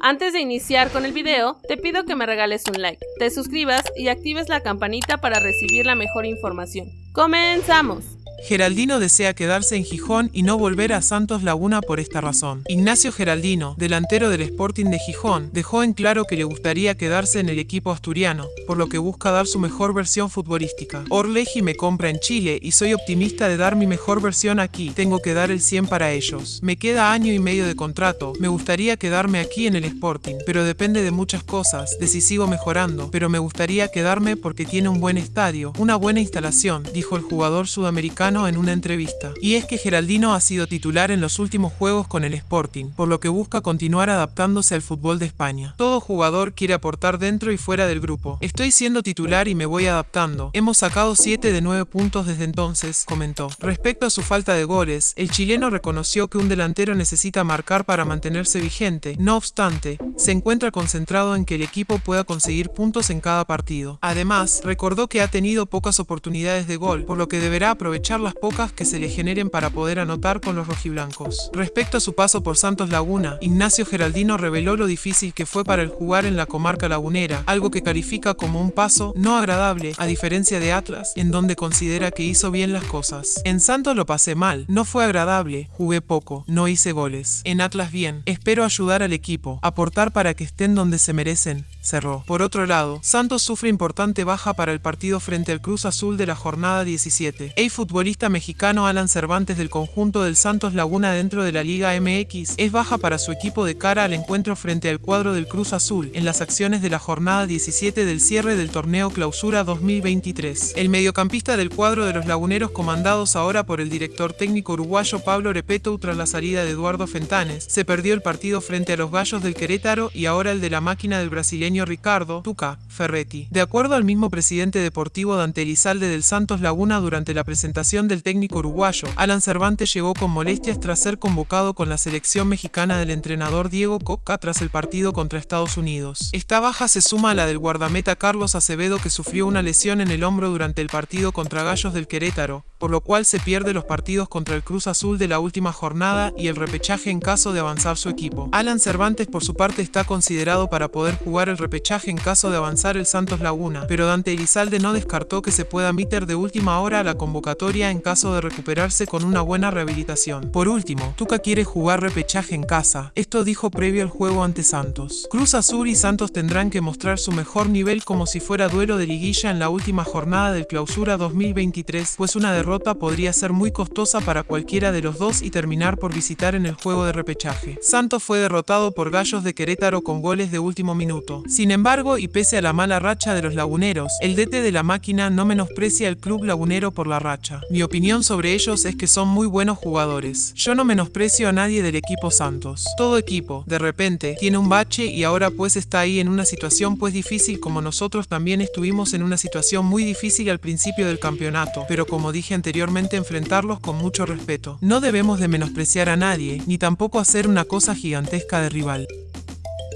Antes de iniciar con el video, te pido que me regales un like, te suscribas y actives la campanita para recibir la mejor información. ¡Comenzamos! Geraldino desea quedarse en Gijón y no volver a Santos Laguna por esta razón. Ignacio Geraldino, delantero del Sporting de Gijón, dejó en claro que le gustaría quedarse en el equipo asturiano, por lo que busca dar su mejor versión futbolística. Orleji me compra en Chile y soy optimista de dar mi mejor versión aquí. Tengo que dar el 100 para ellos. Me queda año y medio de contrato. Me gustaría quedarme aquí en el Sporting, pero depende de muchas cosas, de si sigo mejorando, pero me gustaría quedarme porque tiene un buen estadio, una buena instalación, dijo el jugador sudamericano en una entrevista. Y es que Geraldino ha sido titular en los últimos juegos con el Sporting, por lo que busca continuar adaptándose al fútbol de España. Todo jugador quiere aportar dentro y fuera del grupo. Estoy siendo titular y me voy adaptando. Hemos sacado 7 de 9 puntos desde entonces, comentó. Respecto a su falta de goles, el chileno reconoció que un delantero necesita marcar para mantenerse vigente. No obstante, se encuentra concentrado en que el equipo pueda conseguir puntos en cada partido. Además, recordó que ha tenido pocas oportunidades de gol, por lo que deberá aprovechar las pocas que se le generen para poder anotar con los rojiblancos. Respecto a su paso por Santos Laguna, Ignacio Geraldino reveló lo difícil que fue para el jugar en la comarca lagunera, algo que califica como un paso no agradable, a diferencia de Atlas, en donde considera que hizo bien las cosas. En Santos lo pasé mal, no fue agradable, jugué poco, no hice goles. En Atlas bien, espero ayudar al equipo, aportar para que estén donde se merecen, cerró. Por otro lado, Santos sufre importante baja para el partido frente al Cruz Azul de la jornada 17. El futbolista mexicano Alan Cervantes del conjunto del Santos Laguna dentro de la Liga MX es baja para su equipo de cara al encuentro frente al cuadro del Cruz Azul en las acciones de la jornada 17 del cierre del torneo Clausura 2023. El mediocampista del cuadro de los laguneros comandados ahora por el director técnico uruguayo Pablo Repeto tras la salida de Eduardo Fentanes, se perdió el partido frente a los Gallos del Querétaro y ahora el de la máquina del brasileño Ricardo Tuca Ferretti. De acuerdo al mismo presidente deportivo Dante Elizalde del Santos Laguna durante la presentación del técnico uruguayo, Alan Cervantes llegó con molestias tras ser convocado con la selección mexicana del entrenador Diego Coca tras el partido contra Estados Unidos. Esta baja se suma a la del guardameta Carlos Acevedo que sufrió una lesión en el hombro durante el partido contra Gallos del Querétaro, por lo cual se pierde los partidos contra el Cruz Azul de la última jornada y el repechaje en caso de avanzar su equipo. Alan Cervantes por su parte está considerado para poder jugar el repechaje en caso de avanzar el Santos Laguna, pero Dante Elizalde no descartó que se pueda meter de última hora a la convocatoria en caso de recuperarse con una buena rehabilitación. Por último, Tuca quiere jugar repechaje en casa, esto dijo previo al juego ante Santos. Cruz Azul y Santos tendrán que mostrar su mejor nivel como si fuera duelo de liguilla en la última jornada del clausura 2023, pues una derrota podría ser muy costosa para cualquiera de los dos y terminar por visitar en el juego de repechaje. Santos fue derrotado por Gallos de Querétaro con goles de último minuto. Sin embargo, y pese a la mala racha de los laguneros, el DT de la máquina no menosprecia al club lagunero por la racha. Mi opinión sobre ellos es que son muy buenos jugadores. Yo no menosprecio a nadie del equipo Santos. Todo equipo, de repente, tiene un bache y ahora pues está ahí en una situación pues difícil como nosotros también estuvimos en una situación muy difícil al principio del campeonato, pero como dije anteriormente enfrentarlos con mucho respeto. No debemos de menospreciar a nadie, ni tampoco hacer una cosa gigantesca de rival.